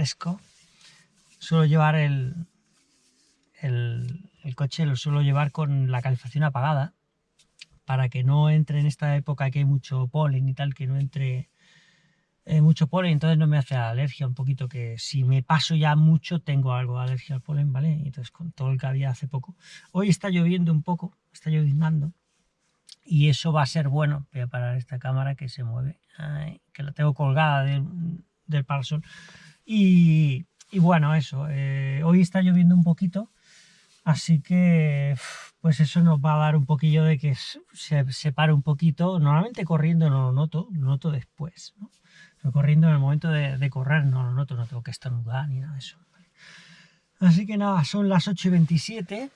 fresco, suelo llevar el, coche, lo suelo llevar con la calefacción apagada, para que no entre en esta época que hay mucho polen y tal, que no entre eh, mucho polen, entonces no me hace alergia un poquito, que si me paso ya mucho tengo algo de alergia al polen, ¿vale? Entonces con todo el que había hace poco. Hoy está lloviendo un poco, está lloviznando, y eso va a ser bueno. Voy a parar esta cámara que se mueve, que la tengo colgada del parasol. Y, bueno, eso, eh, hoy está lloviendo un poquito, así que pues eso nos va a dar un poquillo de que se separe un poquito. Normalmente corriendo no lo noto, lo noto después. Pero corriendo en el momento de, correr no lo noto, no tengo que estornudar ni nada de eso. Así que nada, son las 8 y 27.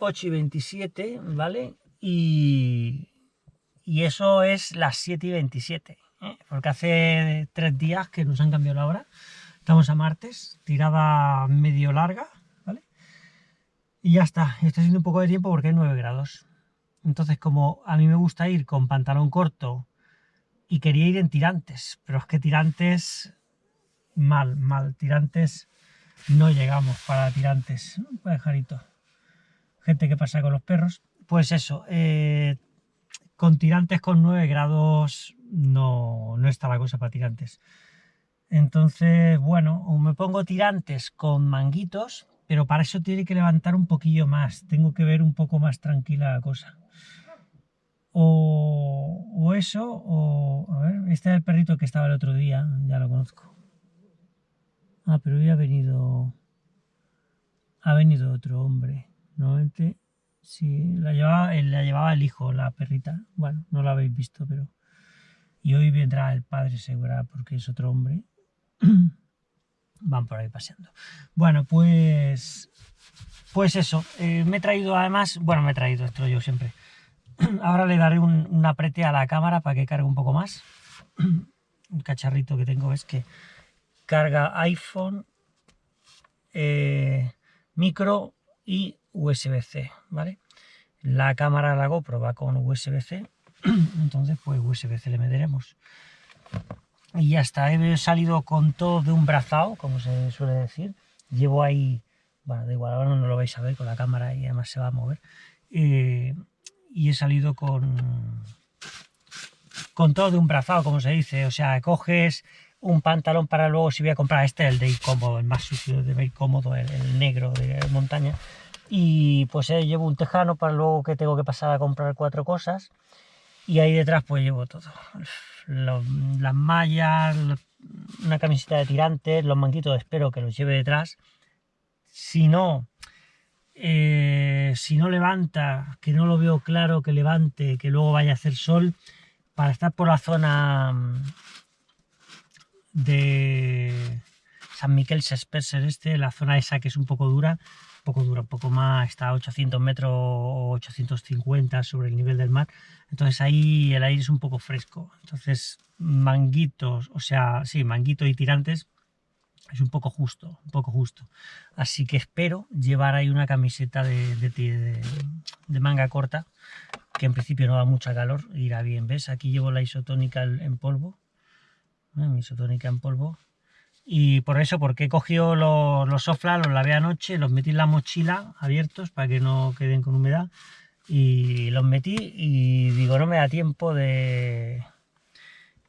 8 y 27, ¿vale? Y, y eso es las 7 y 27, porque hace tres días que nos han cambiado la hora. Estamos a martes, tirada medio larga, ¿vale? Y ya está, está haciendo un poco de tiempo porque hay 9 grados. Entonces, como a mí me gusta ir con pantalón corto y quería ir en tirantes, pero es que tirantes, mal, mal, tirantes, no llegamos para tirantes. Pajarito gente que pasa con los perros. Pues eso, eh, con tirantes con 9 grados no, no está la cosa para tirantes. Entonces, bueno, me pongo tirantes con manguitos, pero para eso tiene que levantar un poquillo más. Tengo que ver un poco más tranquila la cosa. O, o eso, o... A ver, este es el perrito que estaba el otro día, ya lo conozco. Ah, pero hoy ha venido... Ha venido otro hombre. Normalmente, sí, la llevaba, la llevaba el hijo, la perrita. Bueno, no la habéis visto, pero... Y hoy vendrá el padre segura porque es otro hombre. Van por ahí paseando. Bueno, pues... Pues eso, eh, me he traído además... Bueno, me he traído esto yo siempre. Ahora le daré un, aprete a la cámara para que cargue un poco más. Un cacharrito que tengo es que carga iPhone, eh, micro y USB-C, ¿vale? La cámara la GoPro va con USB-C, entonces pues USB-C le meteremos. Y ya está, he salido con todo de un brazado, como se suele decir. Llevo ahí, bueno, da igual, ahora no lo vais a ver con la cámara y además se va a mover. Eh, y he salido con, con todo de un brazado, como se dice. O sea, coges un pantalón para luego si voy a comprar este, el de ir cómodo, el más sucio de ir cómodo, el negro de montaña y pues eh, llevo un tejano para luego que tengo que pasar a comprar cuatro cosas y ahí detrás pues llevo todo. Las mallas una camiseta de tirantes los manguitos espero que los lleve detrás. Si no eh, si no levanta que no lo veo claro que levante que luego vaya a hacer sol para estar por la zona mm, de San Miquel Sesperser este la zona esa que es un poco dura poco dura, un poco más, está a 800 metros o 850 sobre el nivel del mar, entonces ahí el aire es un poco fresco, entonces manguitos, o sea, sí, manguito y tirantes es un poco justo, un poco justo, así que espero llevar ahí una camiseta de, de, manga corta, que en principio no da mucha calor, irá bien, ¿ves? Aquí llevo la isotónica en polvo, mi isotónica en polvo, y por eso, porque he cogido los, los soflas, los lavé anoche, los metí en la mochila abiertos para que no queden con humedad y los metí y digo, no me da tiempo de...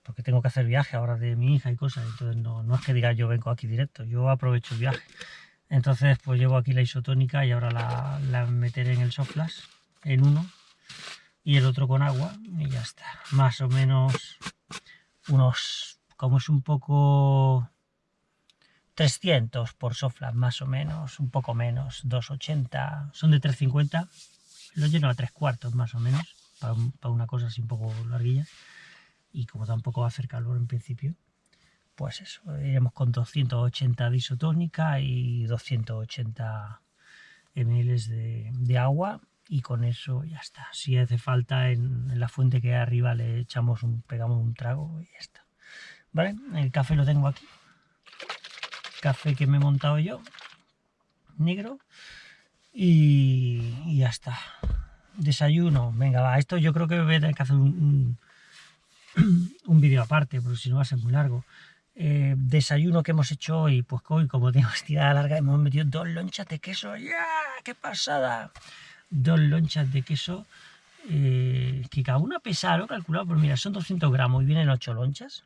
porque tengo que hacer viaje ahora de mi hija y cosas, entonces no, no es que diga yo vengo aquí directo, yo aprovecho el viaje. Entonces pues llevo aquí la isotónica y ahora la, la meteré en el soflas, en uno, y el otro con agua y ya está. Más o menos unos, como es un poco 300 por sofla, más o menos, un poco menos, 280, son de 350, lo lleno a tres cuartos más o menos, para, una cosa así un poco larguilla, y como tampoco va a hacer calor en principio, pues eso, iremos con 280 de isotónica y 280 ml de, agua, y con eso ya está. Si hace falta en, la fuente que hay arriba le echamos un, pegamos un trago y ya está. ¿Vale? El café lo tengo aquí café que me he montado yo, negro, y, ya está. Desayuno, venga, va, esto yo creo que voy a tener que hacer un, un vídeo aparte, porque si no va a ser muy largo. Eh, desayuno que hemos hecho hoy, pues hoy como tenemos tirada larga hemos metido dos lonchas de queso, ¡ya! ¡Qué pasada! Dos lonchas de queso, eh, que cada una pesa, lo calculado, pues mira, son 200 gramos y vienen 8 lonchas.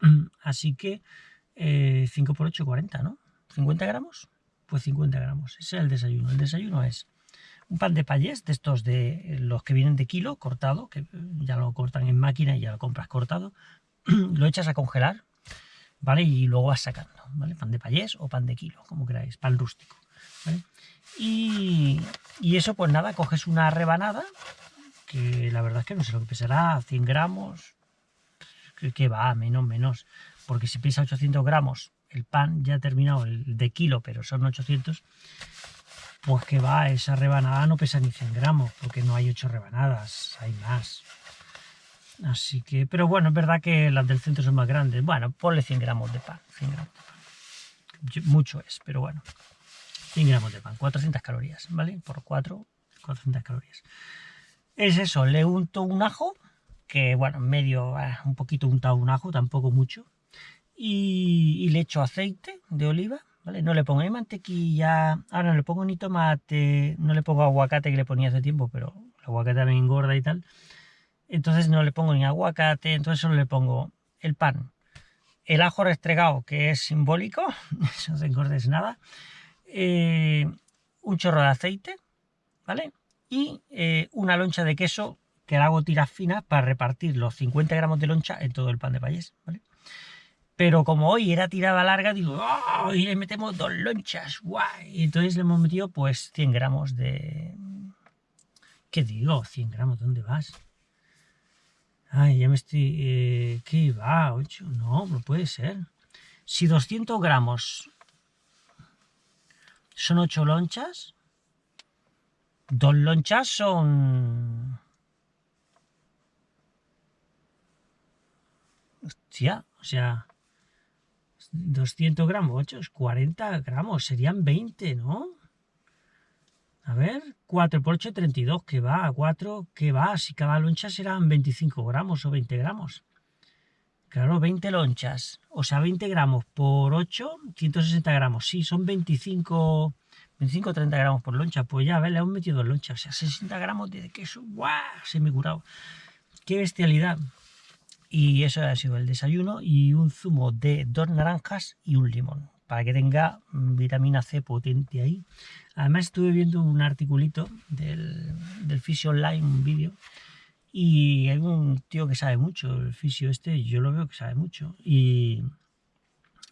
Así que 5 por 8, 40, ¿no? ¿50 gramos? Pues 50 gramos, ese es el desayuno. El desayuno es un pan de payés, de estos de los que vienen de kilo, cortado, que ya lo cortan en máquina y ya lo compras cortado, lo echas a congelar, ¿vale? Y luego vas sacando, ¿vale? Pan de payés o pan de kilo, como queráis, pan rústico, ¿vale? Y, eso, pues nada, coges una rebanada, que la verdad es que no sé lo que pesará, 100 gramos, que va, menos, menos, porque si pesa 800 gramos, el pan ya ha terminado, el de kilo, pero son 800, pues que va, esa rebanada no pesa ni 100 gramos, porque no hay 8 rebanadas, hay más. Así que, pero bueno, es verdad que las del centro son más grandes. Bueno, ponle 100 gramos de pan, 100 gramos de pan. Mucho es, pero bueno. 100 gramos de pan, 400 calorías, ¿vale? Por 4, 400 calorías. Es eso, le unto un ajo, que bueno, medio, ah, un poquito untado un ajo, tampoco mucho. Y, le echo aceite de oliva, ¿vale? No le pongo ni mantequilla, ahora no le pongo ni tomate, no le pongo aguacate que le ponía hace tiempo, pero el aguacate me engorda y tal entonces no le pongo ni aguacate, entonces solo le pongo el pan, el ajo restregado, que es simbólico, no te engordes nada, eh, un chorro de aceite, ¿vale? Y eh, una loncha de queso que la hago tiras finas para repartir los 50 gramos de loncha en todo el pan de payés, ¿vale? Pero como hoy era tirada larga, digo, ¡oh! Y le metemos dos lonchas, guay. Y entonces le hemos metido pues 100 gramos de... ¿Qué digo? 100 gramos, ¿dónde vas? Ay, ya me estoy... Eh, ¿Qué va? 8? No, no puede ser. Si 200 gramos son 8 lonchas, dos lonchas son... Hostia, o sea... 200 gramos, 8 es 40 gramos, serían 20, ¿no? A ver, 4 por 8, 32, que va, a 4, que va, si cada loncha serán 25 gramos o 20 gramos. Claro, 20 lonchas, o sea, 20 gramos por 8, 160 gramos. Sí, son 25, 25 30 gramos por loncha. Pues ya, ver, le hemos metido lonchas, o sea, 60 gramos de queso. ¡Guau! Se me curado. ¡Qué bestialidad! Y eso ha sido el desayuno y un zumo de dos naranjas y un limón para que tenga vitamina C potente ahí. Además estuve viendo un articulito del, del Fisio Online, un vídeo, y hay un tío que sabe mucho, el fisio este, yo lo veo que sabe mucho, y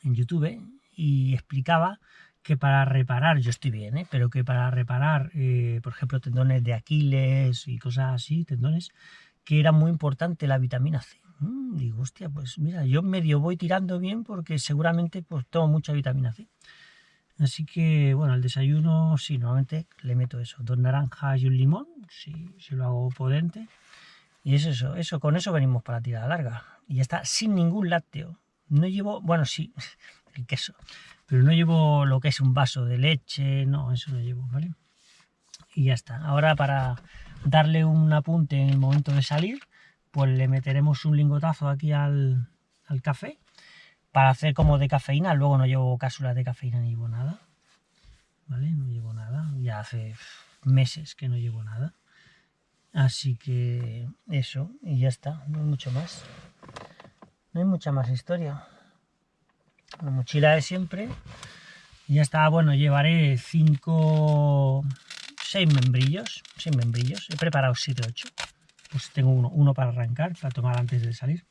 en YouTube, y explicaba que para reparar, yo estoy bien, ¿eh? pero que para reparar, eh, por ejemplo, tendones de Aquiles y cosas así, tendones, que era muy importante la vitamina C. Mm, digo, hostia, pues mira, yo medio voy tirando bien porque seguramente pues tomo mucha vitamina C. Así que, bueno, el desayuno, sí, normalmente le meto eso, dos naranjas y un limón, si, si lo hago potente. Y es eso, eso, con eso venimos para la tirada larga. Y ya está, sin ningún lácteo. No llevo, bueno, sí, el queso, pero no llevo lo que es un vaso de leche, no, eso no llevo, ¿vale? Y ya está. Ahora para darle un apunte en el momento de salir, pues le meteremos un lingotazo aquí al, café para hacer como de cafeína. Luego no llevo cápsulas de cafeína ni llevo nada. ¿Vale? No llevo nada. Ya hace meses que no llevo nada. Así que eso, y ya está. No hay mucho más. No hay mucha más historia. La mochila de siempre. Y ya está. Bueno, llevaré 5, 6 membrillos. 6 membrillos. He preparado 7, 8 pues tengo uno, uno para arrancar, para tomar antes de salir.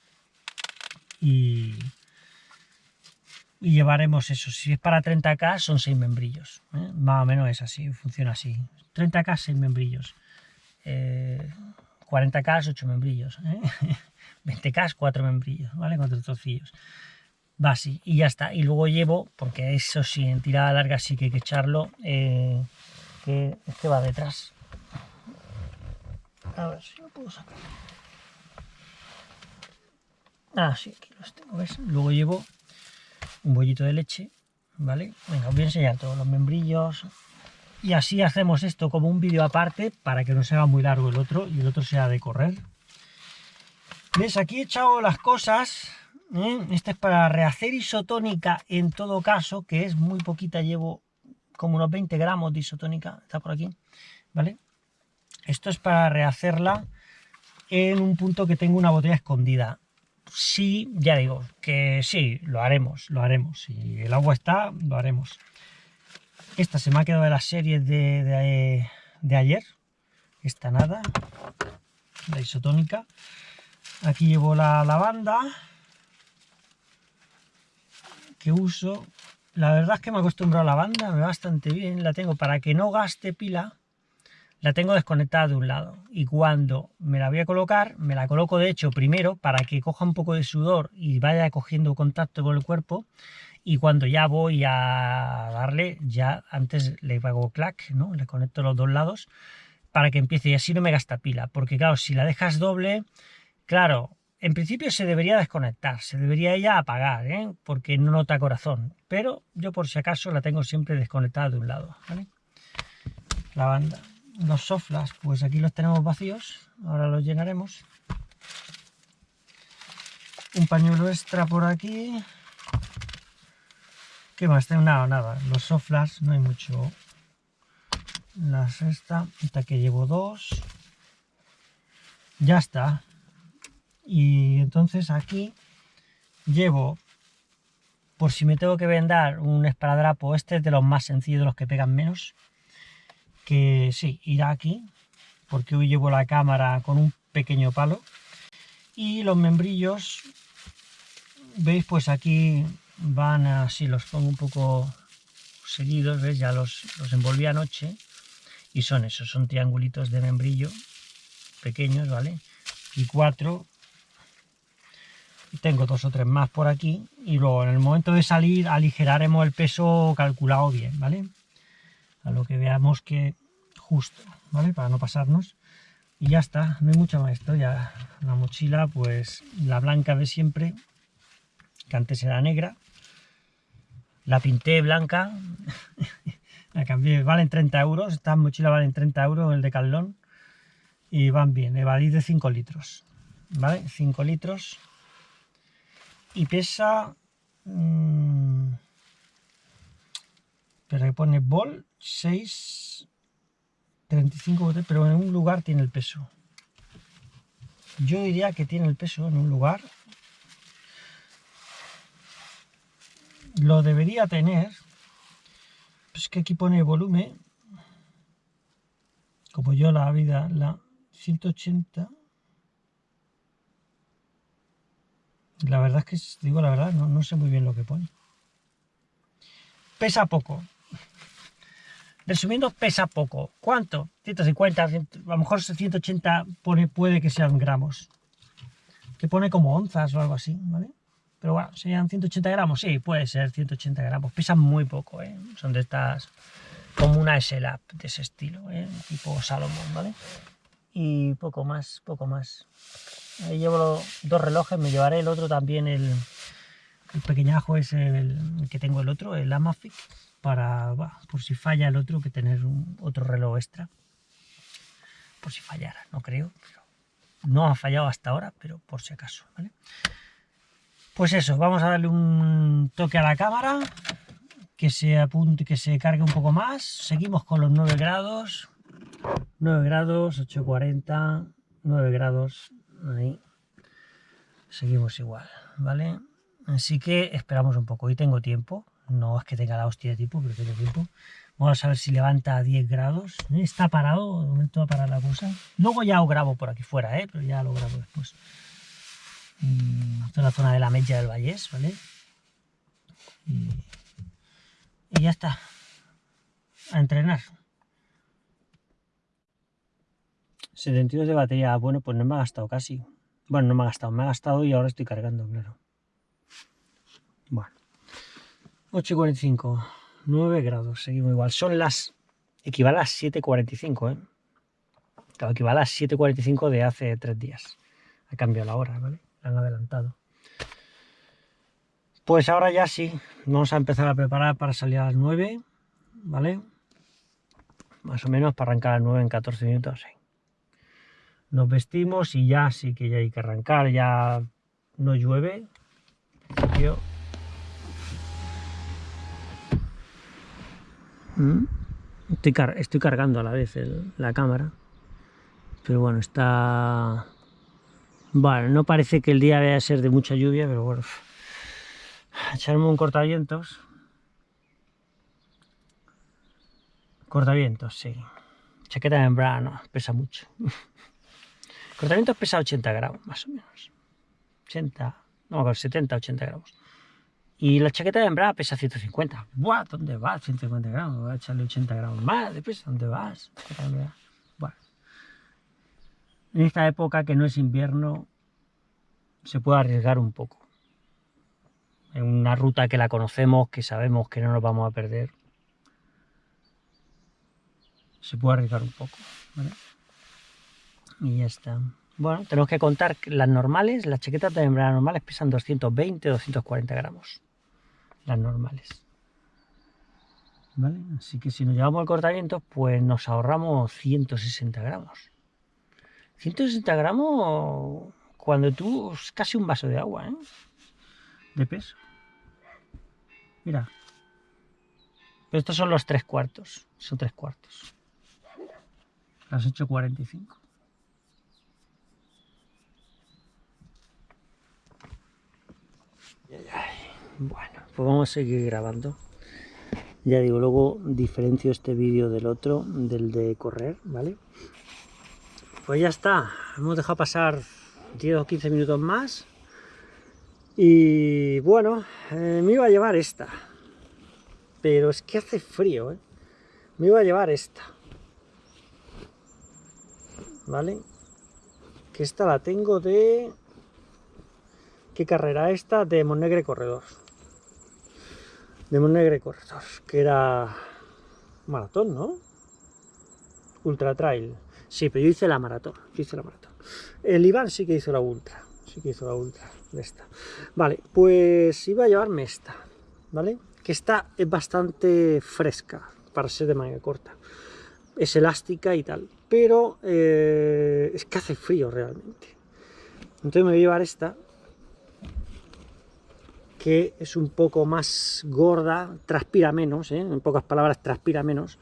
Y, y llevaremos eso. Si es para 30k, son 6 membrillos. ¿eh? Más o menos es así, funciona así. 30k, 6 membrillos. 40k, eh, 8 membrillos. 20k, ¿eh? 4 membrillos, ¿vale? 4 trocillos. Va así, y ya está. Y luego llevo, porque eso sí, en tirada larga sí que hay que echarlo, que este va detrás. A ver si lo puedo sacar. Ah, sí, aquí los tengo, ¿ves? Luego llevo un bollito de leche, ¿vale? Venga, os voy a enseñar todos los membrillos. Y así hacemos esto como un vídeo aparte para que no se haga muy largo el otro y el otro sea de correr. ¿Ves? Aquí he echado las cosas. ¿eh? Este es para rehacer isotónica en todo caso, que es muy poquita, llevo como unos 20 gramos de isotónica, está por aquí, ¿vale? Esto es para rehacerla en un punto que tengo una botella escondida. Sí, ya digo, que sí, lo haremos, lo haremos. Si el agua está, lo haremos. Esta se me ha quedado de la serie de, de ayer. Esta nada, la isotónica. Aquí llevo la lavanda que uso. La verdad es que me he acostumbrado a la lavanda, me va bastante bien. La tengo para que no gaste pila. La tengo desconectada de un lado. Y cuando me la voy a colocar, me la coloco de hecho primero para que coja un poco de sudor y vaya cogiendo contacto con el cuerpo. Y cuando ya voy a darle, ya antes le hago clac, ¿no? Le conecto los dos lados para que empiece y así no me gasta pila. Porque claro, si la dejas doble, Claro, en principio se debería desconectar, se debería ella apagar, ¿eh? porque no nota corazón. Pero yo por si acaso la tengo siempre desconectada de un lado. La banda. Los soflas, pues aquí los tenemos vacíos. Ahora los llenaremos. Un pañuelo extra por aquí. ¿Qué más? Nada, nada. Los soflas, no hay mucho. La sexta, esta que llevo dos. Ya está y entonces aquí llevo por si me tengo que vendar un esparadrapo este es de los más sencillos de los que pegan menos que sí irá aquí porque hoy llevo la cámara con un pequeño palo. Y los membrillos veis pues aquí van así los pongo un poco seguidos ya los, los envolví anoche. Y son esos son triangulitos de membrillo pequeños vale y cuatro. Tengo dos o tres más por aquí. Y luego en el momento de salir aligeraremos el peso calculado bien, ¿vale? A lo que veamos que justo, ¿vale? Para no pasarnos. Y ya está, no hay mucha más historia. La mochila, pues la blanca de siempre, que antes era negra. La pinté blanca, la cambié, valen 30 euros, estas mochilas valen 30 euros, el de Calón. Y van bien, evadís de 5 litros, ¿vale? 5 litros y pesa... Mmm, pero que pone bol 6, 35, pero en un lugar tiene el peso. Yo diría que tiene el peso en un lugar. Lo debería tener. Pues que aquí pone volumen. Como yo la vida, la 180. La verdad es que, digo la verdad, no, sé muy bien lo que pone. Pesa poco. Resumiendo, pesa poco. ¿Cuánto? 150, a lo mejor 180 pone, puede que sean gramos. Que pone como onzas o algo así, ¿vale? Pero bueno, ¿serían 180 gramos? Sí, puede ser 180 gramos. Pesan muy poco, ¿eh? Son de estas, como una SLAP de ese estilo, ¿eh? Tipo Salomon, ¿vale? Y poco más, poco más. Ahí llevo dos relojes, me llevaré el otro también, el, pequeñajo es el, que tengo el otro, el Amafic, para, por si falla el otro, que tener otro reloj extra. Por si fallara, no creo, pero no ha fallado hasta ahora, pero por si acaso, ¿vale? Pues eso, vamos a darle un toque a la cámara, que se apunte, que se cargue un poco más. Seguimos con los 9 grados, 9 grados, 840, 9 grados, ahí seguimos igual, ¿vale? Así que esperamos un poco. y tengo tiempo, no es que tenga la hostia de tiempo, pero tengo tiempo. Vamos a ver si levanta a 10 grados. Está parado, de momento va a parar la cosa. Luego ya lo grabo por aquí fuera, ¿eh? pero ya lo grabo después. Esta es la zona de la Mella del Vallés, ¿vale? Y, y ya está. A entrenar. 72 de batería, bueno, pues no me ha gastado casi. Bueno, no me ha gastado, me ha gastado y ahora estoy cargando, claro. Bueno. 8.45, 9 grados, seguimos igual. Son las, equivale a las 7.45, ¿eh? Claro, equivale a las 7.45 de hace tres días. Ha cambiado la hora, ¿vale? La han adelantado. Pues ahora ya sí, vamos a empezar a preparar para salir a las 9, ¿vale? Más o menos para arrancar a las 9 en 14 minutos, sí. nos vestimos y ya sí que ya hay que arrancar, ya no llueve. Mm. Estoy, estoy, cargando a la vez la cámara, pero bueno, está... Bueno, no parece que el día vaya a ser de mucha lluvia, pero bueno, echarme un cortavientos. Cortavientos, sí. Chaqueta de no, pesa mucho. Cortavientos pesa 80 gramos, más o menos. 80, no, 70, 80 gramos. Y la chaqueta de hembra pesa 150. ¡Buah! ¿Dónde vas? 150 gramos. Voy a echarle 80 gramos más de peso. ¿Dónde vas? Bueno. En esta época que no es invierno, se puede arriesgar un poco. En una ruta que la conocemos, que sabemos que no nos vamos a perder, se puede arriesgar un poco. Y ya está. Bueno, tenemos que contar las normales, las chaquetas de hembra normales pesan 220, 240 gramos. Las normales. ¿Vale? Así que si nos llevamos el cortavientos, pues nos ahorramos 160 gramos. 160 gramos cuando tú es casi un vaso de agua, ¿eh? De peso. Mira. estos son los tres cuartos. Son tres cuartos. Las 8.45. Bueno, pues vamos a seguir grabando. Ya digo, luego diferencio este vídeo del otro, del de correr, ¿vale? Pues ya está, hemos dejado pasar 10 o 15 minutos más. Y bueno, eh, me iba a llevar esta. Pero es que hace frío, ¿eh? Me iba a llevar esta. ¿Vale? Que esta la tengo de... ¿Qué carrera esta? De Monegre Corredor. De Monegre Corredor, que era maratón, ¿no? Ultra Trail. Sí, pero yo hice la maratón. Hice la maratón. El Iván sí que hizo la ultra. Sí que hizo la ultra de esta. Vale, pues iba a llevarme esta. ¿Vale? Que esta es bastante fresca para ser de manga corta. Es elástica y tal. Pero eh, es que hace frío realmente. Entonces me voy a llevar esta que es un poco más gorda, transpira menos, ¿eh? en pocas palabras transpira menos,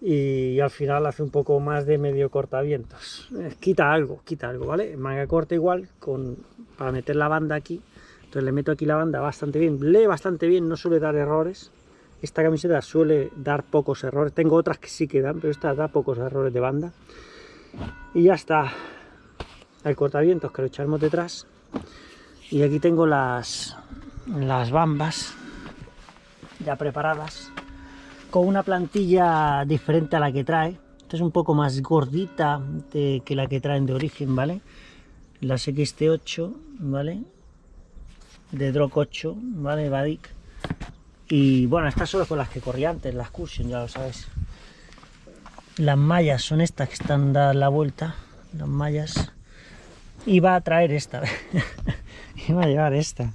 y, al final hace un poco más de medio cortavientos. Eh, quita algo, quita algo, ¿vale? Manga corta igual, con, para meter la banda aquí, entonces le meto aquí la banda bastante bien, lee bastante bien, no suele dar errores, esta camiseta suele dar pocos errores, tengo otras que sí que dan, pero esta da pocos errores de banda, y ya está, el cortavientos que lo echamos detrás, y aquí tengo las, las bambas ya preparadas con una plantilla diferente a la que trae. Esta es un poco más gordita que la que traen de origen vale las XT8 vale de Drock 8 vale Vadik y bueno estas son con las que corrí antes las Cushion ya lo sabes. Las mallas son estas que están dadas la vuelta las mallas. Iba a traer esta. Iba a llevar esta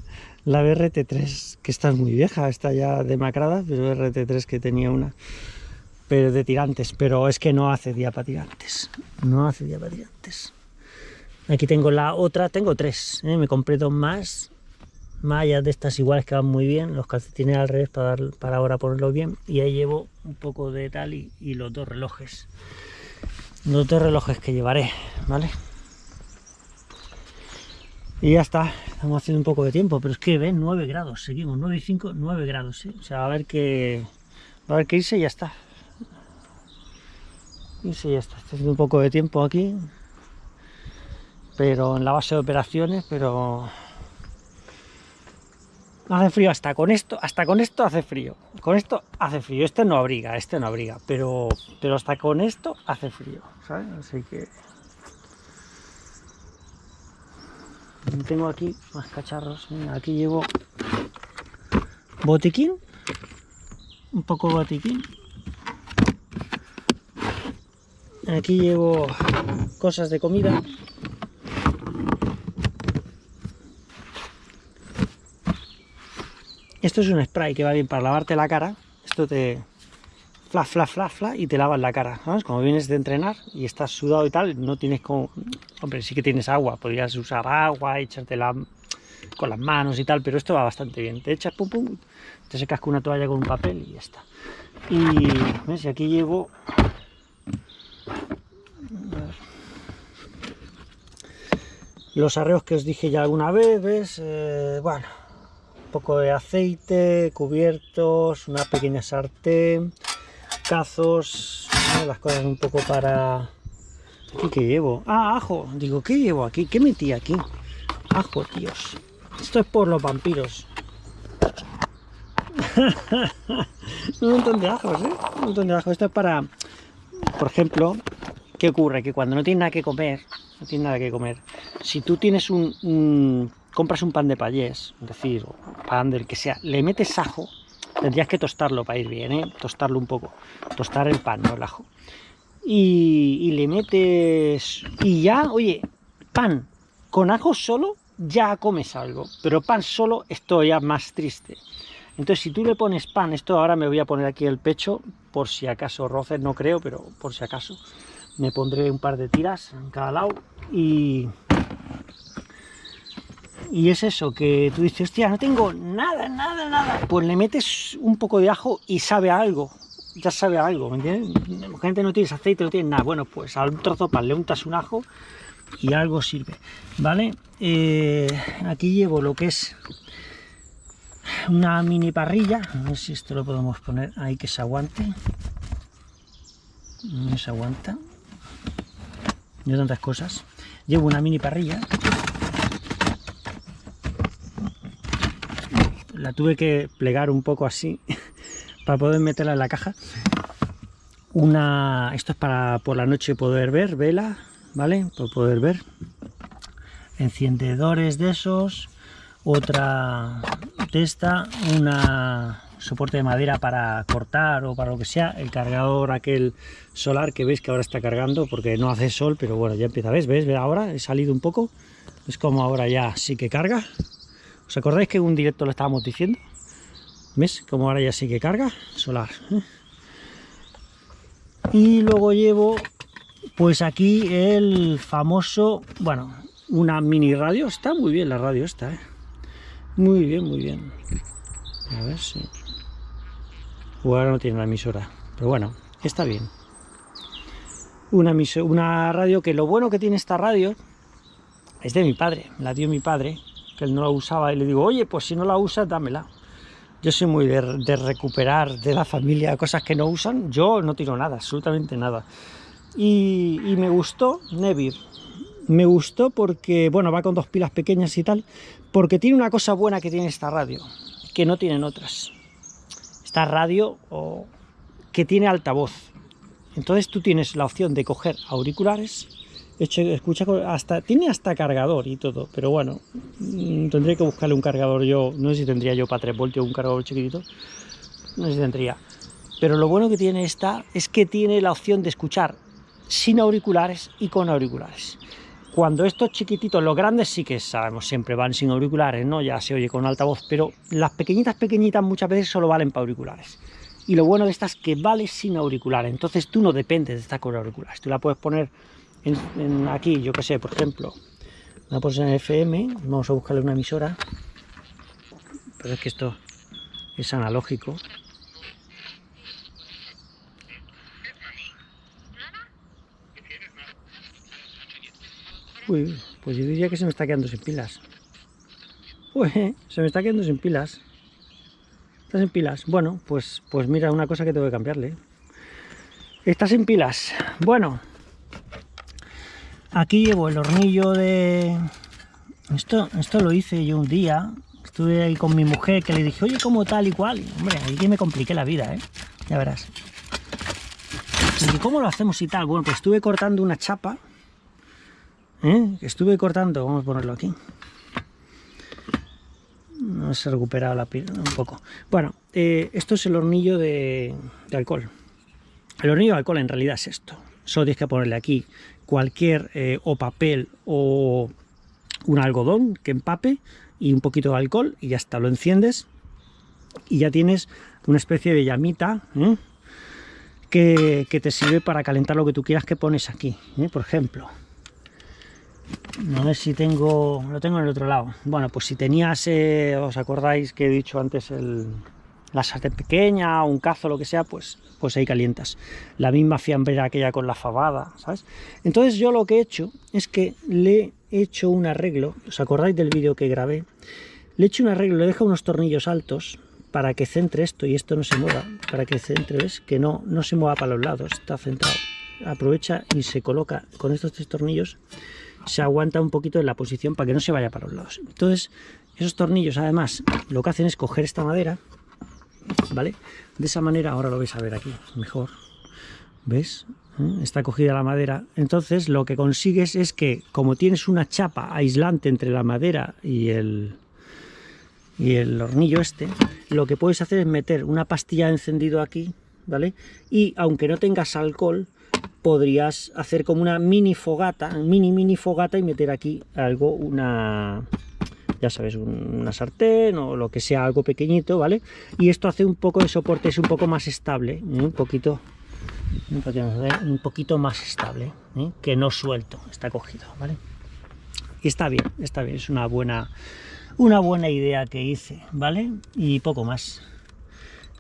la BRT3, que está muy vieja, está ya demacrada, pero BRT3 que tenía una, pero de tirantes, pero es que no hace día para tirantes, no hace día para tirantes. Aquí tengo la otra, tengo tres, ¿eh? me compré dos más, mallas de estas iguales que van muy bien, los calcetines al revés para, para ahora ponerlo bien, y ahí llevo un poco de tal y, y los dos relojes, los dos relojes que llevaré, ¿vale? Y ya está, estamos haciendo un poco de tiempo, pero es que ven 9 grados, seguimos, 9 y 5, 9 grados, ¿sí? o sea, a ver que a ver qué irse y ya está. Irse y ya está, estoy haciendo un poco de tiempo aquí, pero en la base de operaciones, pero hace frío hasta con esto, hasta con esto hace frío, con esto hace frío, este no abriga, este no abriga, pero, pero hasta con esto hace frío, ¿sabes? Así que tengo aquí más cacharros. Aquí llevo botiquín. Un poco botiquín. Aquí llevo cosas de comida. Esto es un spray que va bien para lavarte la cara. Esto te, fla, fla, fla, fla, y te lavas la cara. Como vienes de entrenar y estás sudado y tal, no tienes como... Hombre, sí que tienes agua, podrías usar agua, echártela con las manos y tal, pero esto va bastante bien. Te echas, pum, pum, te secas con una toalla con un papel y ya está. Y, ¿ves? Aquí llevo... Los arreos que os dije ya alguna vez, ¿ves? Eh, bueno, un poco de aceite, cubiertos, una pequeña sartén, las cosas un poco para... ¿Aquí qué llevo? Ah, ajo. Digo, ¿qué llevo aquí? ¿Qué metí aquí? Ajo, tíos. Esto es por los vampiros. un montón de ajos, ¿eh? Un montón de ajos. Esto es para... Por ejemplo, ¿qué ocurre? Que cuando no tienes nada que comer, no tienes nada que comer, si tú tienes un... compras un pan de payés, es decir, pan del que sea, le metes ajo, tendrías que tostarlo para ir bien, ¿eh? tostarlo un poco, tostar el pan, no el ajo. Y, y, le metes... y ya, oye, pan con ajo solo, ya comes algo, pero pan solo, esto ya más triste. Entonces, si tú le pones pan, esto ahora me voy a poner aquí el pecho, por si acaso roces, no creo, pero por si acaso, me pondré un par de tiras en cada lado y... Y es eso, que tú dices, hostia, no tengo nada, nada, nada. Pues le metes un poco de ajo y sabe a algo. Ya sabe a algo. La gente no tienes aceite, no tienes nada. Bueno, pues al trozo de pan le untas un ajo y algo sirve, ¿vale? Eh, aquí llevo lo que es una mini parrilla, a ver si esto lo podemos poner ahí que se aguante. No se aguanta. No tantas cosas. Llevo una mini parrilla. La tuve que plegar un poco así para poder meterla en la caja. Una, esto es para por la noche poder ver, vela, ¿vale? Para poder ver. Encendedores de esos. Otra de esta, una soporte de madera para cortar o para lo que sea, el cargador aquel solar que veis que ahora está cargando porque no hace sol, pero bueno, ya empieza, ¿ves? ¿Ves? Ahora he salido un poco, es como ahora ya sí que carga. ¿Os acordáis que un directo lo estábamos diciendo? ¿Ves? Como ahora ya sí que carga, solar. ¿eh? Y luego llevo pues aquí el famoso, bueno, una mini radio, está muy bien la radio esta, ¿eh? Muy bien, muy bien. A ver si... ahora no tiene la emisora, pero bueno, está bien. Una radio que lo bueno que tiene esta radio es de mi padre, la dio mi padre, que él no la usaba, y le digo, oye, pues si no la usas, dámela. Yo soy muy de, recuperar de la familia cosas que no usan, yo no tiro nada, absolutamente nada. Y, me gustó Nevir. Me gustó porque, bueno, va con dos pilas pequeñas y tal, porque tiene una cosa buena que tiene esta radio, que no tienen otras. Esta radio o, que tiene altavoz. Entonces tú tienes la opción de coger auriculares, escucha, hasta, tiene hasta cargador y todo, pero bueno, mm, tendría que buscarle un cargador yo, no sé si tendría yo para 3 voltios un cargador chiquitito, no sé si tendría. Pero lo bueno que tiene esta es que tiene la opción de escuchar sin auriculares y con auriculares. Cuando estos chiquititos, los grandes sí que sabemos, siempre van sin auriculares, ¿no? Ya se oye con altavoz, pero las pequeñitas, pequeñitas muchas veces solo valen para auriculares. Y lo bueno de estas es que vale sin auriculares, entonces tú no dependes de estar con auriculares. Tú la puedes poner en, aquí, yo que sé, por ejemplo, la en FM, vamos a buscarle una emisora, pero es que esto es analógico, Uy, pues yo diría que se me está quedando sin pilas. Uy, se me está quedando sin pilas. Estás sin pilas. Bueno, pues, pues mira, una cosa que tengo que cambiarle. Estás sin pilas. Bueno, aquí llevo el hornillo de... Esto, esto lo hice yo un día. Estuve ahí con mi mujer que le dije, oye, ¿cómo tal y cual? hombre, ahí que me compliqué la vida, ¿eh? Ya verás. Y ¿cómo lo hacemos y tal? Bueno, pues estuve cortando una chapa ¿Eh? Estuve cortando, vamos a ponerlo aquí. No se ha recuperado la piel un poco. Bueno, eh, esto es el hornillo de, alcohol. El hornillo de alcohol en realidad es esto. Solo tienes que ponerle aquí cualquier eh, o papel o un algodón que empape y un poquito de alcohol y ya está, lo enciendes y ya tienes una especie de llamita que, te sirve para calentar lo que tú quieras que pones aquí, ¿eh? por ejemplo. No sé si tengo... lo tengo en el otro lado. Bueno, pues si tenías, eh, os acordáis que he dicho antes el, la sartén pequeña, un cazo, lo que sea, pues, pues ahí calientas. La misma fiambrera aquella con la fabada, ¿sabes? Entonces yo lo que he hecho es que le he hecho un arreglo, ¿os acordáis del vídeo que grabé? Le he hecho un arreglo, le he dejado unos tornillos altos para que centre esto y esto no se mueva, para que centre, ¿ves? Que no, no se mueva para los lados, está centrado. Aprovecha y se coloca con estos tres tornillos, se aguanta un poquito en la posición para que no se vaya para los lados. Entonces, esos tornillos además lo que hacen es coger esta madera, ¿vale? De esa manera, ahora lo vais a ver aquí, mejor, ¿ves? ¿Eh? Está cogida la madera. Entonces lo que consigues es que, como tienes una chapa aislante entre la madera y el, y el hornillo este, lo que puedes hacer es meter una pastilla de encendido aquí, ¿vale? Y aunque no tengas alcohol, podrías hacer como una mini fogata, mini mini fogata y meter aquí algo, una, ya sabes, una sartén o lo que sea, algo pequeñito, ¿vale? Y esto hace un poco de soporte, es un poco más estable, ¿eh? un poquito un poquito más estable, ¿eh? que no suelto, está cogido, ¿vale? Y está bien, está bien, es una buena, una buena idea que hice, ¿vale? Y poco más.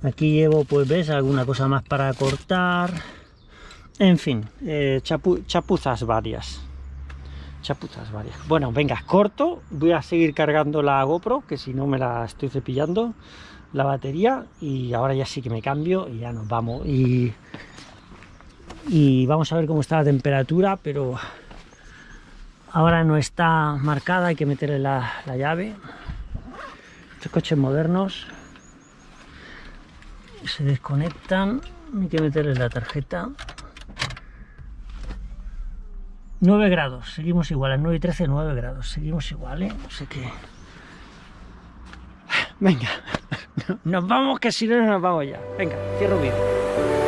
Aquí llevo, pues ves, alguna cosa más para cortar. En fin, eh, chapuzas varias chapuzas varias. Bueno, venga, corto, voy a seguir cargando la GoPro, que si no me la estoy cepillando, la batería, y ahora ya sí que me cambio y ya nos vamos. Y, y vamos a ver cómo está la temperatura, pero ahora no está marcada, hay que meterle la, la llave. Estos coches modernos se desconectan, hay que meterle la tarjeta 9 grados, seguimos igual, a 9 y 13, 9 grados, seguimos igual, ¿eh? No sé qué. Venga, nos vamos que si no nos vamos ya. Venga, cierro vídeo.